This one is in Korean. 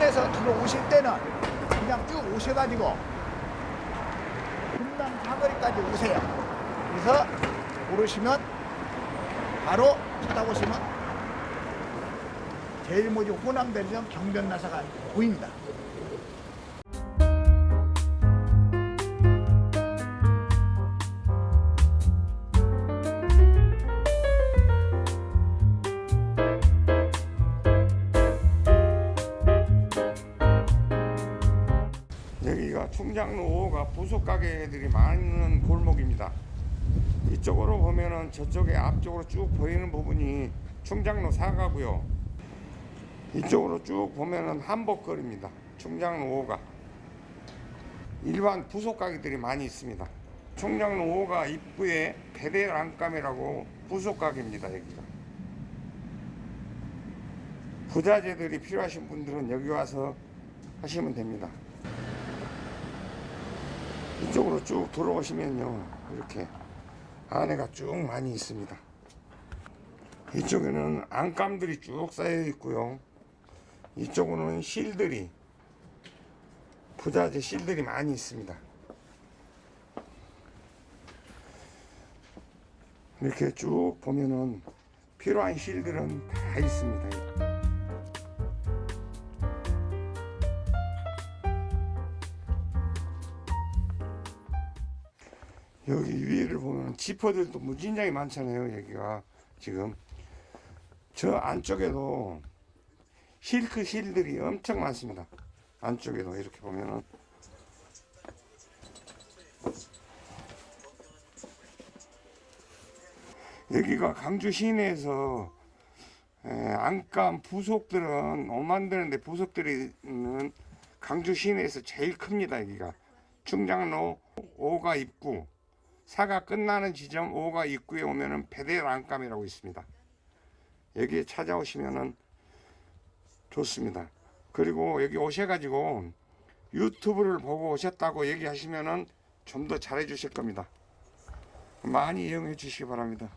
여기서 들어오실 때는 그냥 쭉 오셔가지고 금남 사거리까지 오세요. 그래서 오르시면 바로 쳐다보시면 제일 먼저 호남대리점 경변나사가 보입니다. 여기가 충장로 5호가 부속 가게들이 많은 골목입니다. 이쪽으로 보면은 저쪽에 앞쪽으로 쭉 보이는 부분이 충장로 4가고요. 이쪽으로 쭉 보면은 한복거리입니다. 충장로 5호가 일반 부속 가게들이 많이 있습니다. 충장로 5호가 입구에 베델 안감이라고 부속 가게입니다. 여기가 부자재들이 필요하신 분들은 여기 와서 하시면 됩니다. 이쪽으로 쭉 들어오시면요 이렇게 안에가 쭉 많이 있습니다. 이쪽에는 안감들이 쭉 쌓여 있고요. 이쪽으로는 실들이 부자재 실들이 많이 있습니다. 이렇게 쭉 보면은 필요한 실들은 다 있습니다 여기 위를 보면 지퍼들도 무진장이 많잖아요 여기가 지금. 저 안쪽에도 실크 실들이 엄청 많습니다. 안쪽에도 이렇게 보면은. 여기가 강주 시내에서 에, 안감 부속들은 옷 만드는데 부속들이 있는 강주 시내에서 제일 큽니다 여기가. 충장로 5가 입구 사가 끝나는 지점 5가 입구에 오면 은 베델 안감이라고 있습니다. 여기에 찾아오시면 은 좋습니다. 그리고 여기 오셔가지고 유튜브를 보고 오셨다고 얘기하시면 은 좀 더 잘해 주실 겁니다. 많이 이용해 주시기 바랍니다.